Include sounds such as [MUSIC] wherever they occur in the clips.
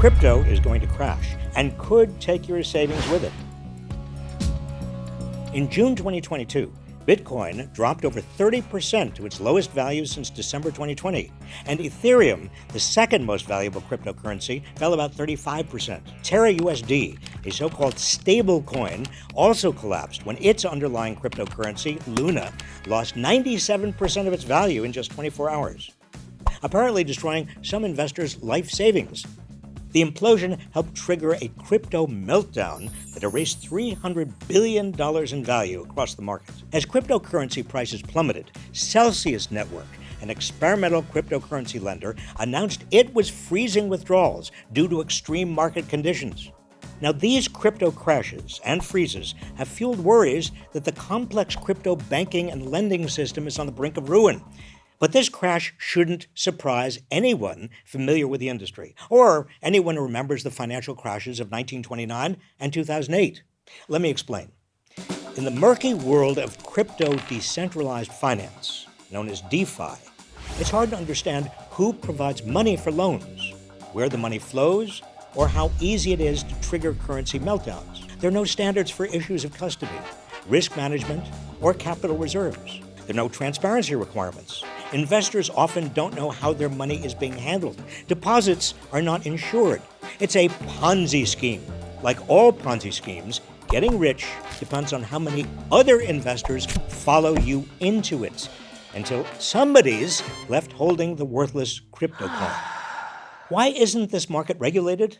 Crypto is going to crash and could take your savings with it. In June 2022, Bitcoin dropped over 30% to its lowest value since December 2020, and Ethereum, the second most valuable cryptocurrency, fell about 35%. Terra USD, a so called stable coin, also collapsed when its underlying cryptocurrency, Luna, lost 97% of its value in just 24 hours, apparently destroying some investors' life savings. The implosion helped trigger a crypto meltdown that erased $300 billion in value across the market. As cryptocurrency prices plummeted, Celsius Network, an experimental cryptocurrency lender, announced it was freezing withdrawals due to extreme market conditions. Now, these crypto crashes and freezes have fueled worries that the complex crypto banking and lending system is on the brink of ruin. But this crash shouldn't surprise anyone familiar with the industry, or anyone who remembers the financial crashes of 1929 and 2008. Let me explain. In the murky world of crypto decentralized finance, known as DeFi, it's hard to understand who provides money for loans, where the money flows, or how easy it is to trigger currency meltdowns. There are no standards for issues of custody, risk management, or capital reserves. There are no transparency requirements, Investors often don't know how their money is being handled. Deposits are not insured. It's a Ponzi scheme. Like all Ponzi schemes, getting rich depends on how many other investors follow you into it until somebody's left holding the worthless crypto coin. [SIGHS] Why isn't this market regulated?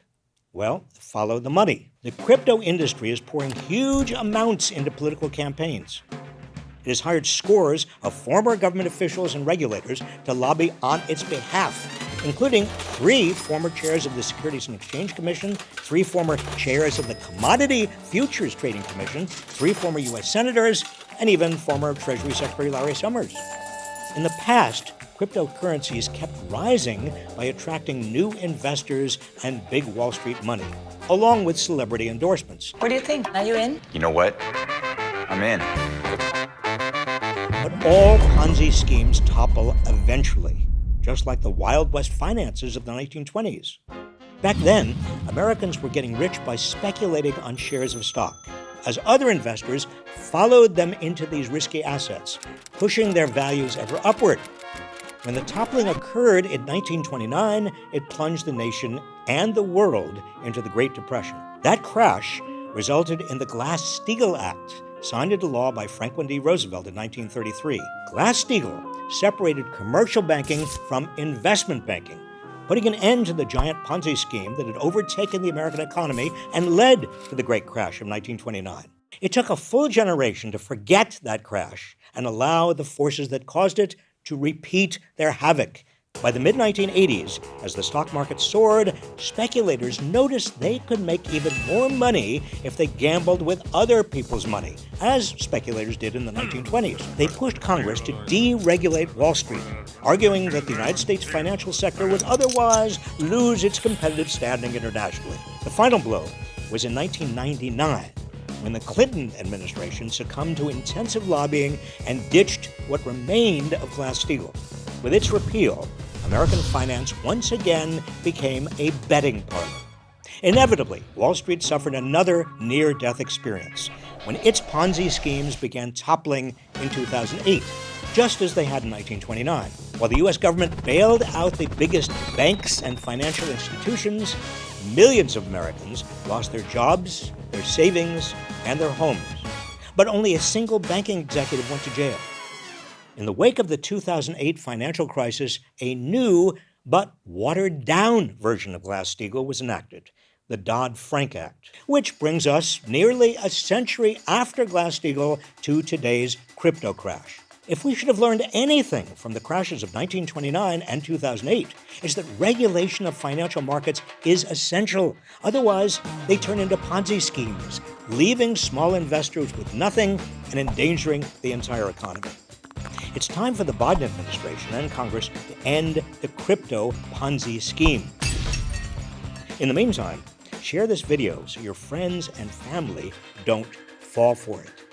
Well, follow the money. The crypto industry is pouring huge amounts into political campaigns. It has hired scores of former government officials and regulators to lobby on its behalf, including three former chairs of the Securities and Exchange Commission, three former chairs of the Commodity Futures Trading Commission, three former U.S. senators, and even former Treasury Secretary Larry Summers. In the past, cryptocurrencies kept rising by attracting new investors and big Wall Street money, along with celebrity endorsements. What do you think? Are you in? You know what? I'm in. All Ponzi schemes topple eventually, just like the Wild West finances of the 1920s. Back then, Americans were getting rich by speculating on shares of stock, as other investors followed them into these risky assets, pushing their values ever upward. When the toppling occurred in 1929, it plunged the nation and the world into the Great Depression. That crash resulted in the Glass-Steagall Act, signed into law by Franklin D. Roosevelt in 1933. Glass-Steagall separated commercial banking from investment banking, putting an end to the giant Ponzi scheme that had overtaken the American economy and led to the Great Crash of 1929. It took a full generation to forget that crash and allow the forces that caused it to repeat their havoc by the mid 1980s, as the stock market soared, speculators noticed they could make even more money if they gambled with other people's money, as speculators did in the 1920s. They pushed Congress to deregulate Wall Street, arguing that the United States financial sector would otherwise lose its competitive standing internationally. The final blow was in 1999 when the Clinton administration succumbed to intensive lobbying and ditched what remained of Glass-Steagall. With its repeal, American finance once again became a betting parlor. Inevitably, Wall Street suffered another near death experience when its Ponzi schemes began toppling in 2008, just as they had in 1929. While the U.S. government bailed out the biggest banks and financial institutions, millions of Americans lost their jobs, their savings, and their homes. But only a single banking executive went to jail. In the wake of the 2008 financial crisis, a new but watered down version of Glass Steagall was enacted, the Dodd Frank Act, which brings us nearly a century after Glass Steagall to today's crypto crash. If we should have learned anything from the crashes of 1929 and 2008, it's that regulation of financial markets is essential. Otherwise, they turn into Ponzi schemes, leaving small investors with nothing and endangering the entire economy. It's time for the Biden administration and Congress to end the crypto Ponzi scheme. In the meantime, share this video so your friends and family don't fall for it.